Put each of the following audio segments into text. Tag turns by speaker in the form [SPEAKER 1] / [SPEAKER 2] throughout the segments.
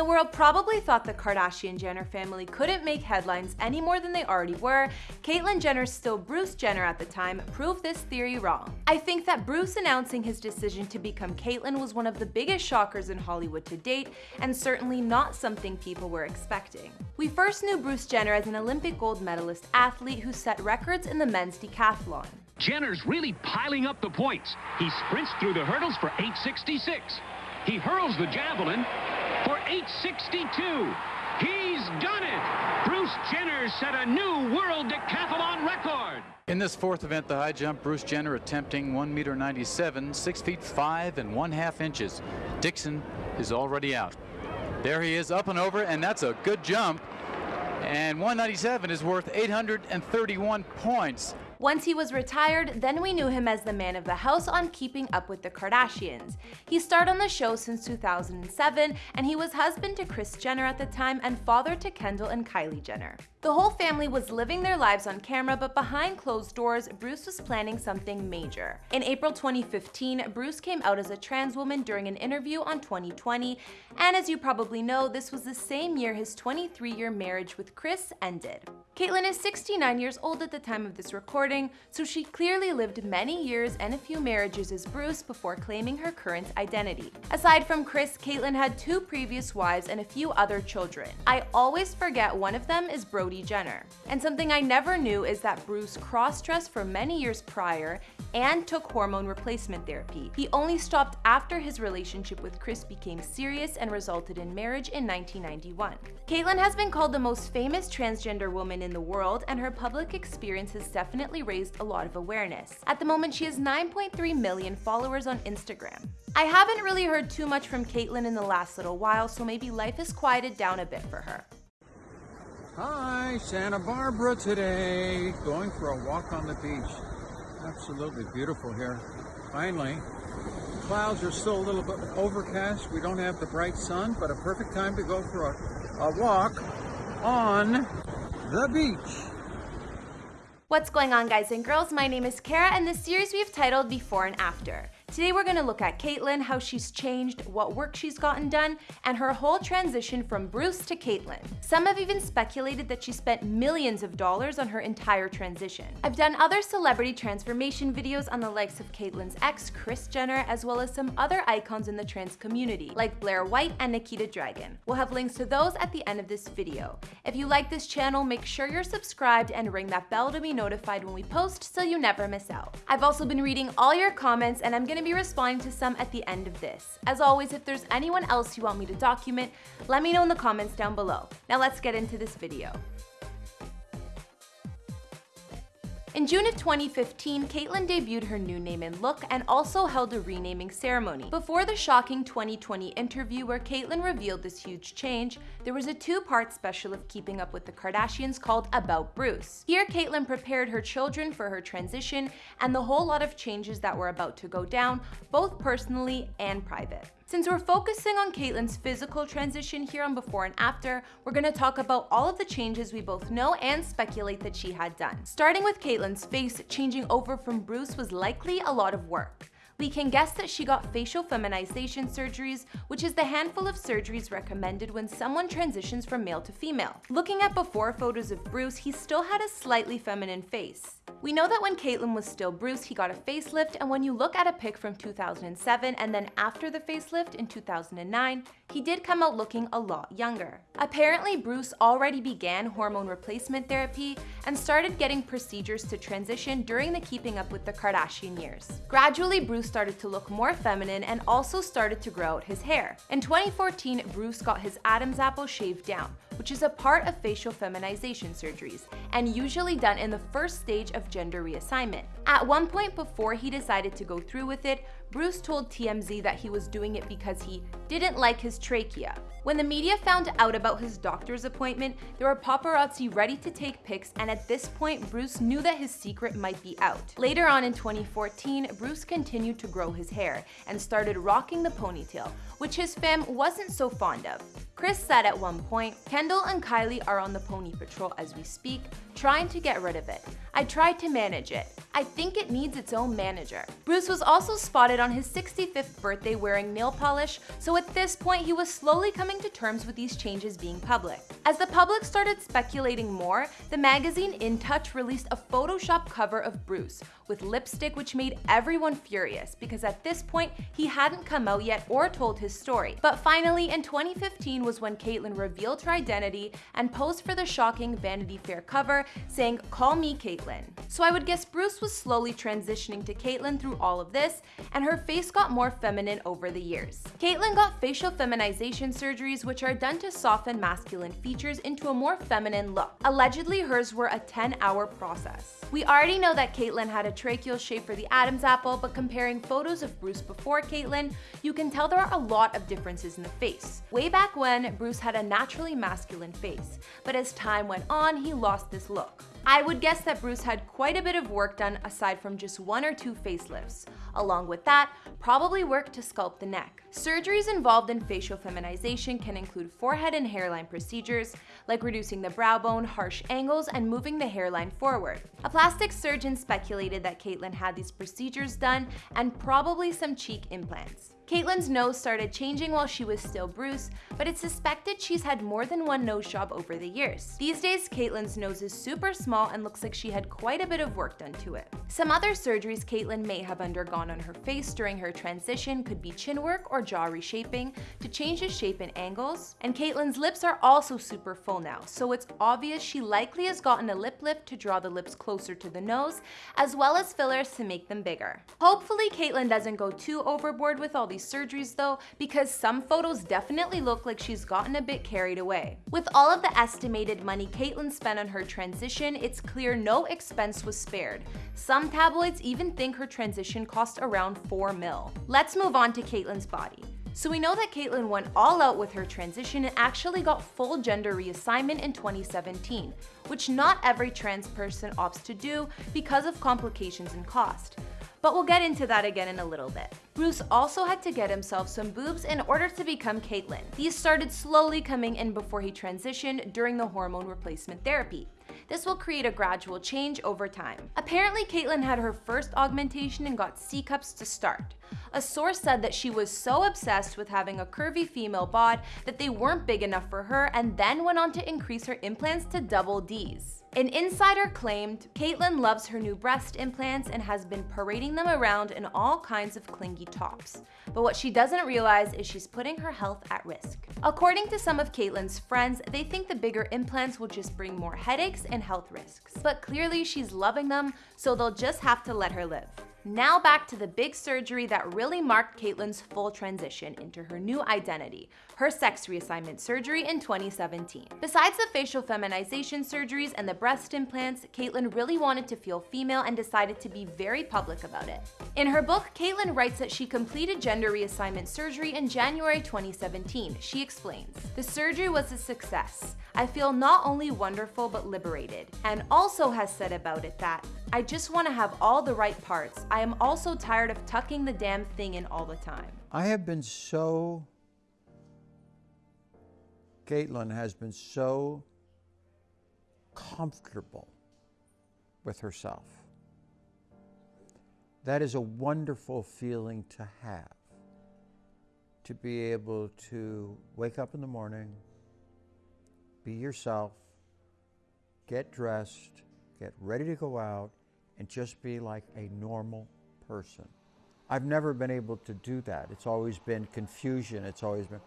[SPEAKER 1] the world probably thought the Kardashian-Jenner family couldn't make headlines any more than they already were, Caitlyn Jenner's still Bruce Jenner at the time proved this theory wrong. I think that Bruce announcing his decision to become Caitlyn was one of the biggest shockers in Hollywood to date, and certainly not something people were expecting. We first knew Bruce Jenner as an Olympic gold medalist athlete who set records in the men's decathlon.
[SPEAKER 2] Jenner's really piling up the points. He sprints through the hurdles for 866. He hurls the javelin 862. He's done it! Bruce Jenner set a new world decathlon record.
[SPEAKER 3] In this fourth event, the high jump, Bruce Jenner attempting 1 meter 97, 6 feet 5 and 1 half inches. Dixon is already out. There he is up and over, and that's a good jump. And 197 is worth 831 points.
[SPEAKER 1] Once he was retired, then we knew him as the man of the house on Keeping Up with the Kardashians. He starred on the show since 2007, and he was husband to Kris Jenner at the time and father to Kendall and Kylie Jenner. The whole family was living their lives on camera, but behind closed doors, Bruce was planning something major. In April 2015, Bruce came out as a trans woman during an interview on 2020, and as you probably know, this was the same year his 23-year marriage with Kris ended. Caitlyn is 69 years old at the time of this recording, so she clearly lived many years and a few marriages as Bruce before claiming her current identity. Aside from Kris, Caitlyn had two previous wives and a few other children. I always forget one of them is Brody Jenner. And something I never knew is that Bruce cross-dressed for many years prior and took hormone replacement therapy. He only stopped after his relationship with Kris became serious and resulted in marriage in 1991. Caitlyn has been called the most famous transgender woman in the world, and her public experience has definitely raised a lot of awareness. At the moment, she has 9.3 million followers on Instagram. I haven't really heard too much from Caitlyn in the last little while, so maybe life has quieted down a bit for her.
[SPEAKER 4] Hi, Santa Barbara today. Going for a walk on the beach. Absolutely beautiful here. Finally, clouds are still a little bit overcast. We don't have the bright sun, but a perfect time to go for a, a walk on the beach.
[SPEAKER 1] What's going on guys and girls? My name is Kara and this series we've titled Before and After. Today we're gonna look at Caitlyn, how she's changed, what work she's gotten done, and her whole transition from Bruce to Caitlyn. Some have even speculated that she spent millions of dollars on her entire transition. I've done other celebrity transformation videos on the likes of Caitlyn's ex, Kris Jenner, as well as some other icons in the trans community, like Blair White and Nikita Dragun. We'll have links to those at the end of this video. If you like this channel, make sure you're subscribed and ring that bell to be notified when we post so you never miss out. I've also been reading all your comments and I'm gonna be responding to some at the end of this. As always, if there's anyone else you want me to document, let me know in the comments down below. Now let's get into this video. In June of 2015, Caitlyn debuted her new name and look and also held a renaming ceremony. Before the shocking 2020 interview where Caitlyn revealed this huge change, there was a two-part special of Keeping Up with the Kardashians called About Bruce. Here, Caitlyn prepared her children for her transition and the whole lot of changes that were about to go down, both personally and private. Since we're focusing on Caitlyn's physical transition here on before and after, we're gonna talk about all of the changes we both know and speculate that she had done. Starting with Caitlyn's face, changing over from Bruce was likely a lot of work. We can guess that she got facial feminization surgeries, which is the handful of surgeries recommended when someone transitions from male to female. Looking at before photos of Bruce, he still had a slightly feminine face. We know that when Caitlyn was still Bruce, he got a facelift, and when you look at a pic from 2007 and then after the facelift in 2009, he did come out looking a lot younger. Apparently, Bruce already began hormone replacement therapy and started getting procedures to transition during the Keeping Up with the Kardashian years. Gradually, Bruce started to look more feminine and also started to grow out his hair. In 2014, Bruce got his Adam's apple shaved down, which is a part of facial feminization surgeries, and usually done in the first stage of gender reassignment. At one point before he decided to go through with it, Bruce told TMZ that he was doing it because he didn't like his trachea. When the media found out about his doctor's appointment, there were paparazzi ready to take pics and at this point Bruce knew that his secret might be out. Later on in 2014, Bruce continued to grow his hair and started rocking the ponytail, which his fam wasn't so fond of. Kris said at one point, Kendall and Kylie are on the pony patrol as we speak, trying to get rid of it. I tried to manage it. I think it needs its own manager. Bruce was also spotted on his 65th birthday wearing nail polish, so at this point he was slowly coming to terms with these changes being public. As the public started speculating more, the magazine In Touch released a Photoshop cover of Bruce with lipstick which made everyone furious because at this point he hadn't come out yet or told his story. But finally in 2015 was when Caitlyn revealed her identity and posed for the shocking Vanity Fair cover saying, call me Caitlyn. So I would guess Bruce was slowly transitioning to Caitlyn through all of this, and her face got more feminine over the years. Caitlyn got facial feminization surgeries which are done to soften masculine features into a more feminine look. Allegedly hers were a 10 hour process. We already know that Caitlyn had a tracheal shave for the Adam's apple, but comparing photos of Bruce before Caitlyn, you can tell there are a lot of differences in the face. Way back when, Bruce had a naturally masculine face, but as time went on, he lost this look. I would guess that Bruce had quite a bit of work done aside from just one or two facelifts. Along with that, probably work to sculpt the neck. Surgeries involved in facial feminization can include forehead and hairline procedures, like reducing the brow bone, harsh angles, and moving the hairline forward. A plastic surgeon speculated that Caitlyn had these procedures done and probably some cheek implants. Caitlyn's nose started changing while she was still Bruce, but it's suspected she's had more than one nose job over the years. These days, Caitlyn's nose is super small and looks like she had quite a bit of work done to it. Some other surgeries Caitlyn may have undergone on her face during her transition could be chin work or jaw reshaping to change the shape and angles. And Caitlyn's lips are also super full now, so it's obvious she likely has gotten a lip lift to draw the lips closer to the nose, as well as fillers to make them bigger. Hopefully Caitlyn doesn't go too overboard with all these surgeries though, because some photos definitely look like she's gotten a bit carried away. With all of the estimated money Caitlyn spent on her transition, it's clear no expense was spared. Some tabloids even think her transition cost around 4 mil. Let's move on to Caitlyn's body. So we know that Caitlyn went all out with her transition and actually got full gender reassignment in 2017, which not every trans person opts to do because of complications and cost but we'll get into that again in a little bit. Bruce also had to get himself some boobs in order to become Caitlyn. These started slowly coming in before he transitioned during the hormone replacement therapy. This will create a gradual change over time. Apparently, Caitlyn had her first augmentation and got C-cups to start. A source said that she was so obsessed with having a curvy female bod that they weren't big enough for her and then went on to increase her implants to double Ds. An insider claimed Caitlyn loves her new breast implants and has been parading them around in all kinds of clingy tops. But what she doesn't realize is she's putting her health at risk. According to some of Caitlyn's friends, they think the bigger implants will just bring more headaches and health risks. But clearly she's loving them, so they'll just have to let her live. Now back to the big surgery that really marked Caitlyn's full transition into her new identity, her sex reassignment surgery in 2017. Besides the facial feminization surgeries and the breast implants, Caitlyn really wanted to feel female and decided to be very public about it. In her book, Caitlyn writes that she completed gender reassignment surgery in January 2017. She explains, The surgery was a success. I feel not only wonderful but liberated, and also has said about it that I just want to have all the right parts. I am also tired of tucking the damn thing in all the time.
[SPEAKER 4] I have been so, Caitlyn has been so comfortable with herself. That is a wonderful feeling to have. To be able to wake up in the morning, be yourself, get dressed, get ready to go out, and just be like a normal person. I've never been able to do that. It's always been confusion. It's always been,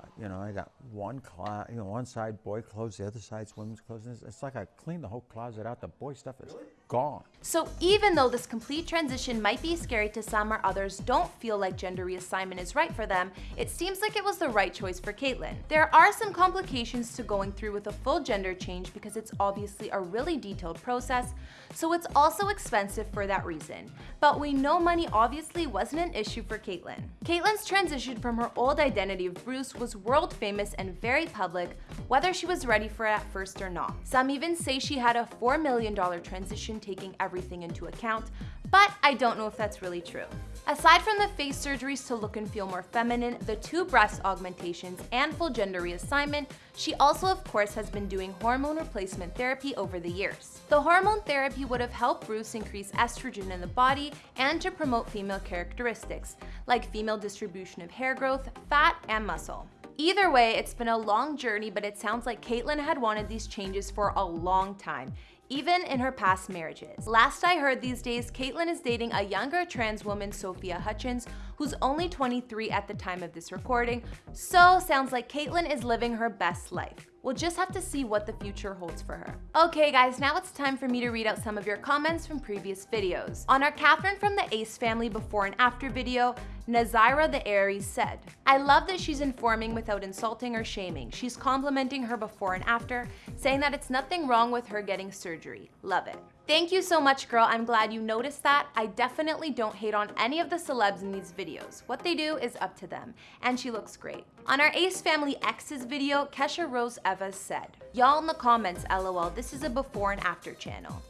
[SPEAKER 4] uh, you know, I got one closet, you know, one side boy clothes, the other side's women's clothes. It's like I cleaned the whole closet out. The boy stuff is really? Gone.
[SPEAKER 1] So even though this complete transition might be scary to some or others don't feel like gender reassignment is right for them, it seems like it was the right choice for Caitlyn. There are some complications to going through with a full gender change because it's obviously a really detailed process, so it's also expensive for that reason. But we know money obviously wasn't an issue for Caitlyn. Caitlyn's transition from her old identity of Bruce was world famous and very public, whether she was ready for it at first or not. Some even say she had a $4 million transition taking everything into account, but I don't know if that's really true. Aside from the face surgeries to look and feel more feminine, the two breast augmentations, and full gender reassignment, she also of course has been doing hormone replacement therapy over the years. The hormone therapy would have helped Bruce increase estrogen in the body and to promote female characteristics, like female distribution of hair growth, fat, and muscle. Either way, it's been a long journey, but it sounds like Caitlyn had wanted these changes for a long time, even in her past marriages. Last I heard these days, Caitlyn is dating a younger trans woman, Sophia Hutchins, who's only 23 at the time of this recording, so sounds like Caitlyn is living her best life. We'll just have to see what the future holds for her. Okay guys, now it's time for me to read out some of your comments from previous videos. On our Catherine from the Ace family before and after video, Nazira the Aries said, I love that she's informing without insulting or shaming. She's complimenting her before and after, saying that it's nothing wrong with her getting surgery. Love it. Thank you so much, girl. I'm glad you noticed that. I definitely don't hate on any of the celebs in these videos. What they do is up to them, and she looks great. On our Ace Family X's video, Kesha Rose Evas said, Y'all in the comments, lol, this is a before and after channel.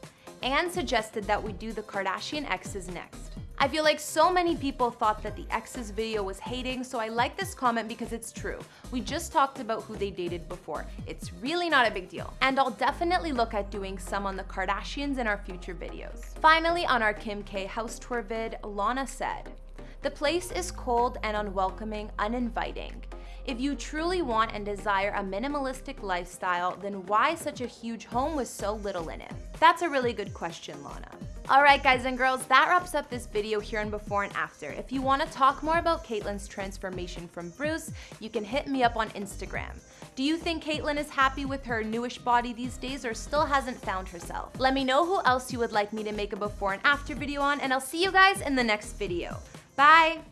[SPEAKER 1] And suggested that we do the Kardashian X's next. I feel like so many people thought that the exes video was hating, so I like this comment because it's true. We just talked about who they dated before. It's really not a big deal. And I'll definitely look at doing some on the Kardashians in our future videos. Finally, on our Kim K house tour vid, Lana said, the place is cold and unwelcoming, uninviting. If you truly want and desire a minimalistic lifestyle, then why such a huge home with so little in it? That's a really good question, Lana. Alright guys and girls, that wraps up this video here on before and after. If you want to talk more about Caitlyn's transformation from Bruce, you can hit me up on Instagram. Do you think Caitlyn is happy with her newish body these days or still hasn't found herself? Let me know who else you would like me to make a before and after video on and I'll see you guys in the next video. Bye!